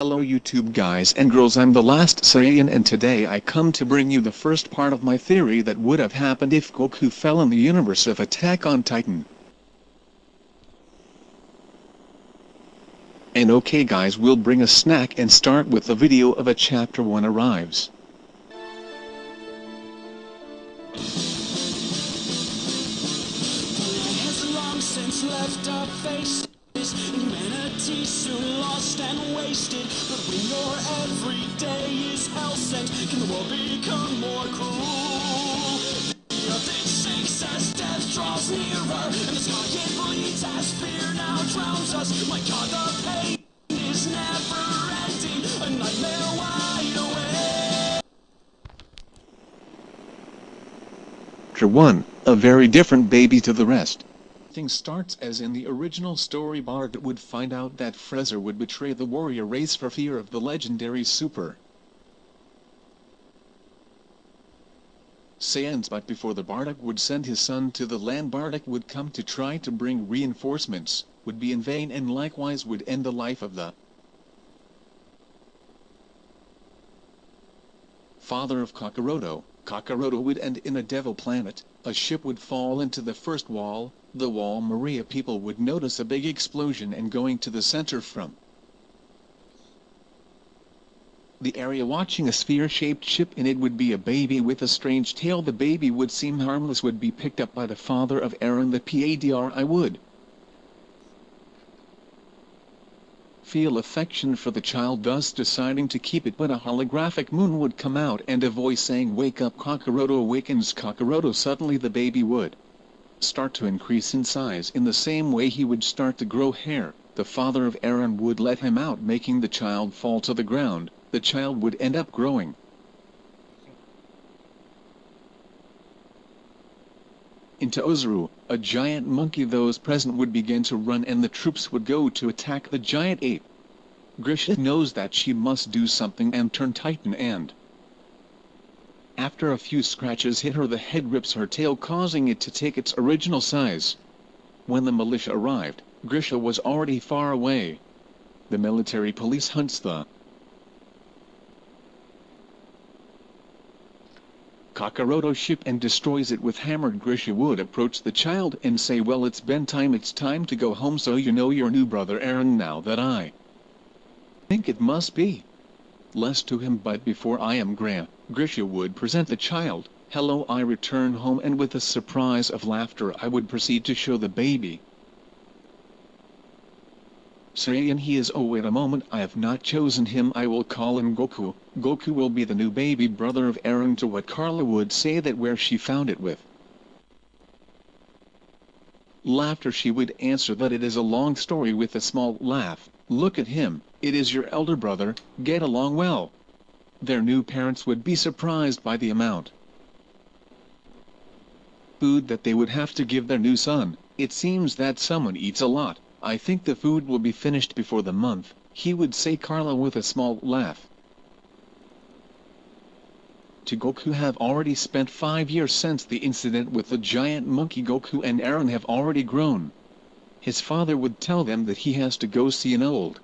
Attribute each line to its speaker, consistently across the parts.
Speaker 1: Hello YouTube guys and girls I'm the last Saiyan and today I come to bring you the first part of my theory that would have happened if Goku fell in the universe of Attack on Titan. And okay guys we'll bring a snack and start with the video of a chapter 1 arrives.
Speaker 2: Humanity soon lost and wasted. But when your every day is hell sent, can the world become more cruel? The earth it sinks as death draws nearer, and the sky it bleeds as fear now drowns us. My God, the pain is never ending. A nightmare wide awake.
Speaker 1: Chapter 1, a very different baby to the rest. Thing starts as in the original story Bardock would find out that Frezer would betray the warrior race for fear of the legendary Super Saiyans but before the Bardock would send his son to the land Bardock would come to try to bring reinforcements, would be in vain and likewise would end the life of the father of Kakaroto. Kakaroto would end in a devil planet, a ship would fall into the first wall, the wall Maria people would notice a big explosion and going to the center from. The area watching a sphere-shaped ship and it would be a baby with a strange tail. The baby would seem harmless would be picked up by the father of Eren the PADRI would feel affection for the child thus deciding to keep it but a holographic moon would come out and a voice saying wake up Kakaroto awakens Kakaroto suddenly the baby would start to increase in size. In the same way he would start to grow hair, the father of Eren would let him out making the child fall to the ground, the child would end up growing. Into Ozaru, a giant monkey those present would begin to run and the troops would go to attack the giant ape. Grisha knows that she must do something and turn Titan and after a few scratches hit her the head rips her tail causing it to take its original size. When the militia arrived, Grisha was already far away. The military police hunts the Kakaroto ship and destroys it with hammered Grisha would approach the child and say well it's been time it's time to go home so you know your new brother Eren now that I think it must be. Less to him but before I am Graham, Grisha would present the child, hello I return home and with a surprise of laughter I would proceed to show the baby. Saiyan he is oh wait a moment I have not chosen him I will call him Goku, Goku will be the new baby brother of Eren to what Carla would say that where she found it with. Laughter she would answer that it is a long story with a small laugh, look at him, it is your elder brother, get along well. Their new parents would be surprised by the amount food that they would have to give their new son. It seems that someone eats a lot. I think the food will be finished before the month, he would say Carla with a small laugh. To Goku have already spent five years since the incident with the giant monkey Goku and Eren have already grown. His father would tell them that he has to go see an old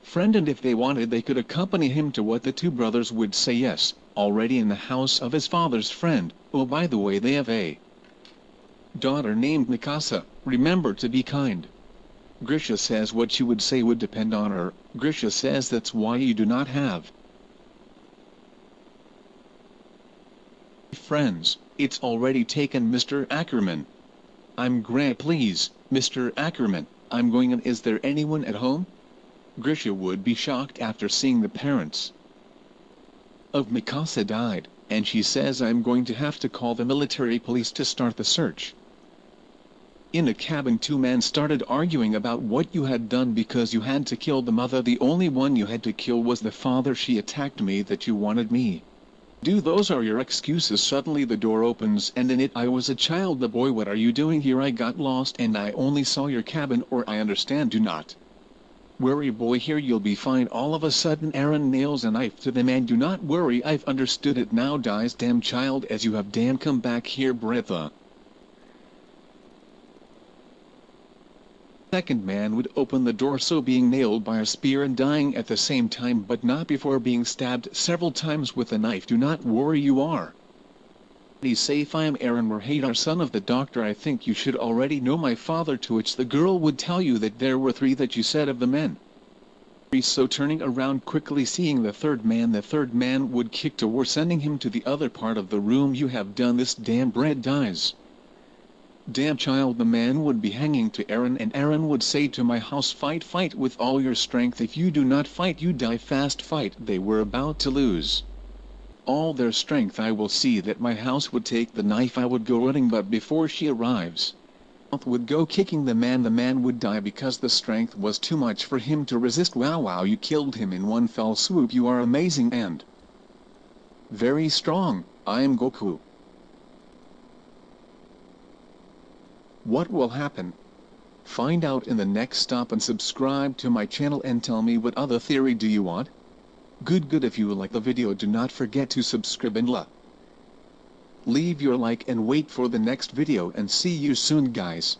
Speaker 1: friend and if they wanted they could accompany him to what the two brothers would say yes, already in the house of his father's friend, oh by the way they have a daughter named Mikasa, remember to be kind. Grisha says what she would say would depend on her, Grisha says that's why you do not have friends, it's already taken Mr. Ackerman. I'm Grant please, Mr. Ackerman, I'm going and is there anyone at home? Grisha would be shocked after seeing the parents of Mikasa died, and she says I'm going to have to call the military police to start the search. In a cabin two men started arguing about what you had done because you had to kill the mother. The only one you had to kill was the father. She attacked me that you wanted me. Do those are your excuses. Suddenly the door opens and in it I was a child. The boy what are you doing here? I got lost and I only saw your cabin or I understand. Do not. Worry boy. Here you'll be fine. All of a sudden Eren nails a knife to the man. Do not worry. I've understood it. Now dies damn child as you have damn come back here Bretha. Second man would open the door so being nailed by a spear and dying at the same time but not before being stabbed several times with a knife. Do not worry you are. He's safe I am Eren Warhadar son of the doctor I think you should already know my father. To which the girl would tell you that there were three that you said of the men. So turning around quickly seeing the third man the third man would kick to war sending him to the other part of the room. You have done this damn bread dies damn child the man would be hanging to Eren and Eren would say to Mikasa fight fight with all your strength. If you do not fight you die fast. Fight. They were about to lose all their strength. I will see that Mikasa would take the knife. I would go running but before she arrives would go kicking the man. The man would die because the strength was too much for him to resist. Wow wow you killed him in one fell swoop. You are amazing and very strong, I am Goku. What will happen? Find out in the next stop and subscribe to my channel and tell me what other theory do you want? Good good if you like the video do not forget to subscribe and la. Leave your like and wait for the next video and see you soon guys.